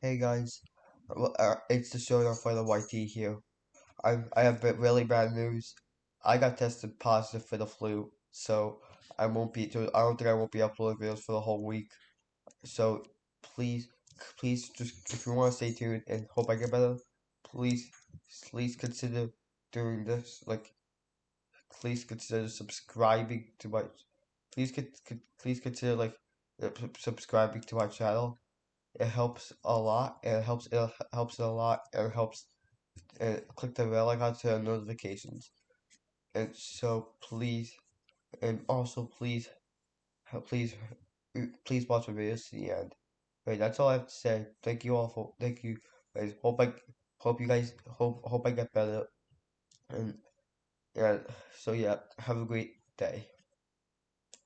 Hey guys, uh, it's the show for the YT here. I I have really bad news. I got tested positive for the flu, so I won't be. I don't think I won't be uploading videos for the whole week. So please, please, just if you want to stay tuned and hope I get better, please, please consider doing this. Like, please consider subscribing to my. Please, please consider like uh, subscribing to my channel. It helps a lot. It helps. It helps a lot. It helps. And click the bell icon to notifications. And so please, and also please, please, please watch the videos to the end. Right, that's all I have to say. Thank you all for. Thank you guys. Hope I hope you guys hope hope I get better. And yeah. So yeah. Have a great day.